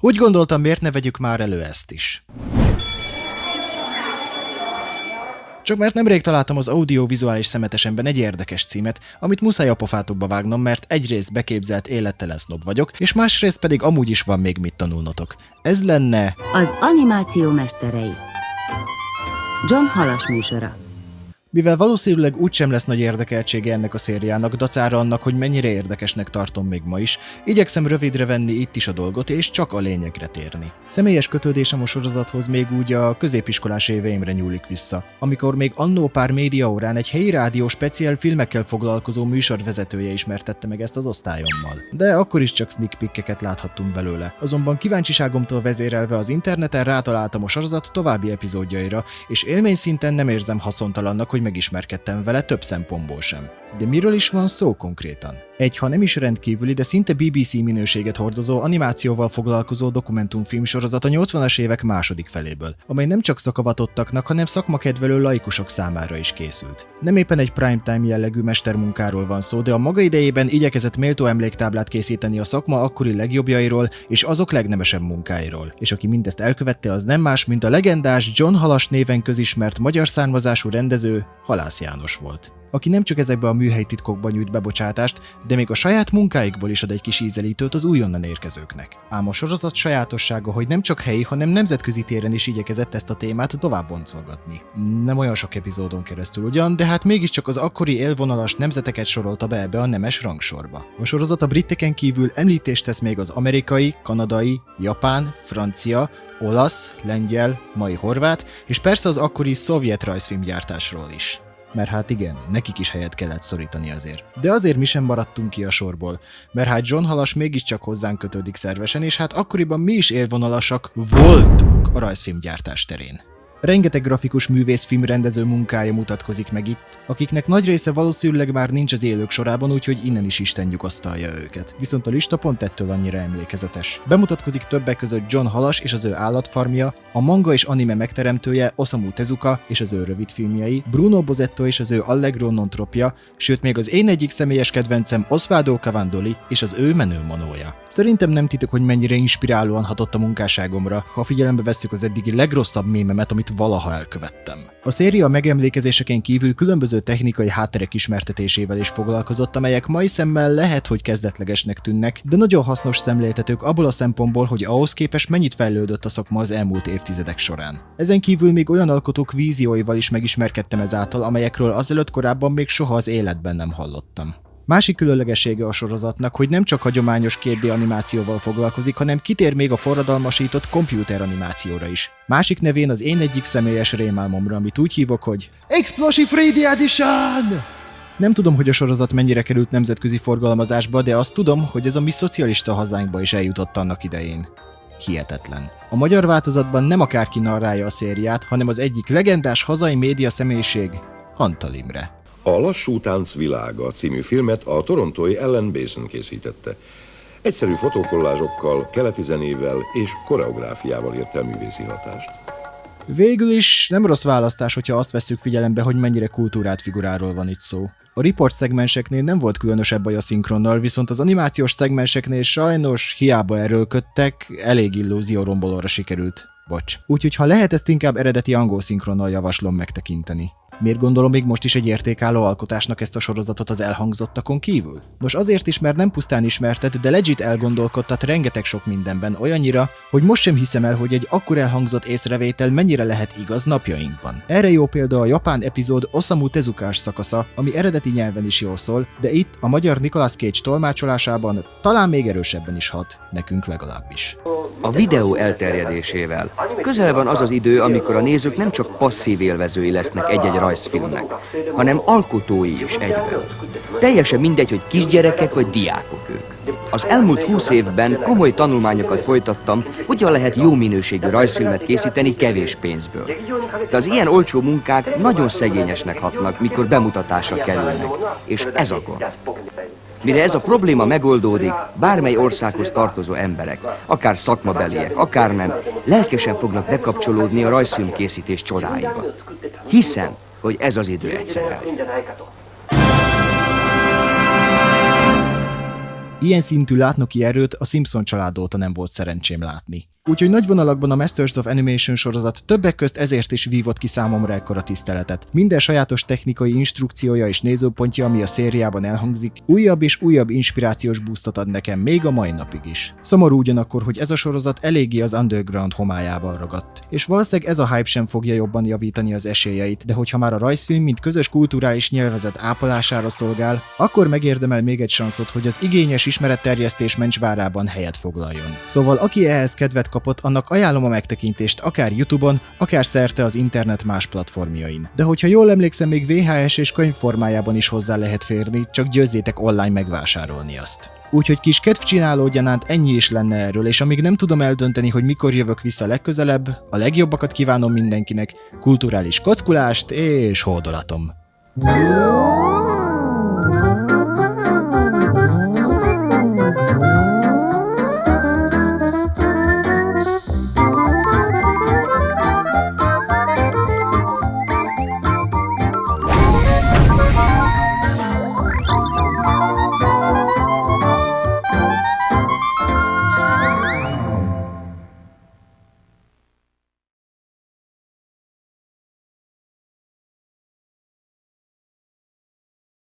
Úgy gondoltam, miért ne vegyük már elő ezt is. Csak mert nemrég találtam az audiovizuális szemetesemben egy érdekes címet, amit muszáj a pofátokba vágnom, mert egyrészt beképzelt élettelen sznob vagyok, és másrészt pedig amúgy is van még mit tanulnotok. Ez lenne... Az animáció mesterei. John Halas műsora. Mivel valószínűleg úgysem lesz nagy érdekeltsége ennek a szériának, dacára annak, hogy mennyire érdekesnek tartom még ma is, igyekszem rövidre venni itt is a dolgot, és csak a lényegre térni. Személyes kötődésem a sorozathoz még úgy a középiskolás éveimre nyúlik vissza, amikor még annó pár média órán egy helyi rádió speciál filmekkel foglalkozó műsorvezetője ismertette meg ezt az osztályommal. De akkor is csak sneak peekeket láthattunk belőle. Azonban kíváncsiságomtól vezérelve az interneten rátaláltam a sorozat további epizódjaira, és élmény szinten nem érzem haszontalannak, hogy hogy megismerkedtem vele több szempontból sem. De miről is van szó konkrétan? Egy, ha nem is rendkívüli, de szinte BBC minőséget hordozó animációval foglalkozó dokumentumfilm sorozat a 80-as évek második feléből, amely nem csak szakavatottaknak, hanem szakmakedvelő laikusok számára is készült. Nem éppen egy primetime jellegű mestermunkáról van szó, de a maga idejében igyekezett méltó emléktáblát készíteni a szakma akkori legjobbjairól és azok legnemesebb munkáiról. És aki mindezt elkövette, az nem más, mint a legendás John Halas néven közismert magyar származású rendező Halász János volt aki nem csak ezekbe a műhely titkokba nyújt bebocsátást, de még a saját munkáikból is ad egy kis ízelítőt az újonnan érkezőknek. Ám a sorozat sajátossága, hogy nem csak helyi, hanem nemzetközi téren is igyekezett ezt a témát tovább boncolgatni. Nem olyan sok epizódon keresztül ugyan, de hát mégiscsak az akkori élvonalas nemzeteket sorolta be ebbe a nemes rangsorba. A sorozat a briteken kívül említést tesz még az amerikai, kanadai, japán, francia, olasz, lengyel, mai horvát, és persze az akkori szovjet rajzfilmgyártásról is mert hát igen, nekik is helyet kellett szorítani azért. De azért mi sem maradtunk ki a sorból, mert hát John Halas mégiscsak hozzánk kötődik szervesen, és hát akkoriban mi is élvonalasak voltunk a rajzfilmgyártás terén. Rengeteg grafikus művész filmrendező munkája mutatkozik meg itt, akiknek nagy része valószínűleg már nincs az élők sorában, úgyhogy innen is Isten nyugasztalja őket. Viszont a lista pont ettől annyira emlékezetes. Bemutatkozik többek között John Halas és az ő állatfarmja, a manga és anime megteremtője Osamu Tezuka és az ő rövidfilmjei, Bruno Bozetto és az ő Allegro non tropja, sőt még az én egyik személyes kedvencem Osvaldo Cavandoli és az ő menő manója. Szerintem nem titok, hogy mennyire inspirálóan hatott a munkásságomra, ha figyelembe vesszük az eddigi legrosszabb mémemet, amit valaha elkövettem. A széria megemlékezéseken kívül különböző technikai hátterek ismertetésével is foglalkozott, amelyek mai szemmel lehet, hogy kezdetlegesnek tűnnek, de nagyon hasznos szemléltetők abból a szempontból, hogy ahhoz képest mennyit fejlődött a szakma az elmúlt évtizedek során. Ezen kívül még olyan alkotók vízióival is megismerkedtem ezáltal, amelyekről azelőtt korábban még soha az életben nem hallottam. Másik különlegessége a sorozatnak, hogy nem csak hagyományos 2D animációval foglalkozik, hanem kitér még a forradalmasított komputer animációra is. Másik nevén az én egyik személyes rémálmomra, amit úgy hívok, hogy Explosive 3D Edition! Nem tudom, hogy a sorozat mennyire került nemzetközi forgalmazásba, de azt tudom, hogy ez a mi szocialista hazánkba is eljutott annak idején. Hihetetlen. A magyar változatban nem akárki narrálja a szériát, hanem az egyik legendás hazai média személyiség, Antal Imre. A Lassú Tánc világa című filmet a torontói Ellen Basin készítette. Egyszerű fotókollázsokkal, keleti zenével és koreográfiával ért el művészi hatást. Végül is nem rossz választás, hogyha azt vesszük figyelembe, hogy mennyire kultúrát figuráról van itt szó. A report szegmenseknél nem volt különösebb baj a szinkronnal, viszont az animációs szegmenseknél sajnos hiába erőlködtek, elég illúzió rombolóra sikerült. Bocs. Úgyhogy ha lehet, ezt inkább eredeti angol szinkronnal javaslom megtekinteni. Miért gondolom még most is egy értékálló alkotásnak ezt a sorozatot az elhangzottakon kívül? Nos azért is, mert nem pusztán ismertet, de legit elgondolkodtat rengeteg sok mindenben olyannyira, hogy most sem hiszem el, hogy egy akkor elhangzott észrevétel mennyire lehet igaz napjainkban. Erre jó példa a japán epizód Osamu Tezukás szakasza, ami eredeti nyelven is jól szól, de itt a magyar Nicolas Cage tolmácsolásában talán még erősebben is hat, nekünk legalábbis. A videó elterjedésével közel van az az idő, amikor a nézők nem csak passzív élvezői lesznek egy-egy rajzfilmnek, hanem alkotói is egyben. Teljesen mindegy, hogy kisgyerekek vagy diákok ők. Az elmúlt húsz évben komoly tanulmányokat folytattam, hogyan lehet jó minőségű rajzfilmet készíteni kevés pénzből. De az ilyen olcsó munkák nagyon szegényesnek hatnak, mikor bemutatásra kerülnek. És ez a gond. Mire ez a probléma megoldódik, bármely országhoz tartozó emberek, akár szakmabeliek, akár nem, lelkesen fognak bekapcsolódni a rajzfilmkészítés csodáiba. Hiszem, hogy ez az idő egyszerűen. Ilyen szintű látnoki erőt a Simpson család óta nem volt szerencsém látni. Úgyhogy nagy vonalakban a Masters of Animation sorozat többek közt ezért is vívott ki számomra ekkora tiszteletet. Minden sajátos technikai instrukciója és nézőpontja, ami a szériában elhangzik, újabb és újabb inspirációs boostot ad nekem még a mai napig is. Szomorú ugyanakkor, hogy ez a sorozat eléggé az underground homályával ragadt. És valószínűleg ez a hype sem fogja jobban javítani az esélyeit, de hogyha már a rajzfilm mint közös kulturális nyelvezet ápolására szolgál, akkor megérdemel még egy sanszot, hogy az igényes ismeretterjesztés mencsvárában helyet foglaljon. Szóval aki ehhez kedvet kapott, annak ajánlom a megtekintést akár YouTube-on, akár szerte az internet más platformjain. De hogyha jól emlékszem, még VHS és könyv formájában is hozzá lehet férni, csak győzzétek online megvásárolni azt. Úgyhogy kis kedvcsináló gyanánt ennyi is lenne erről, és amíg nem tudom eldönteni, hogy mikor jövök vissza legközelebb, a legjobbakat kívánom mindenkinek, kulturális kockulást és hódolatom.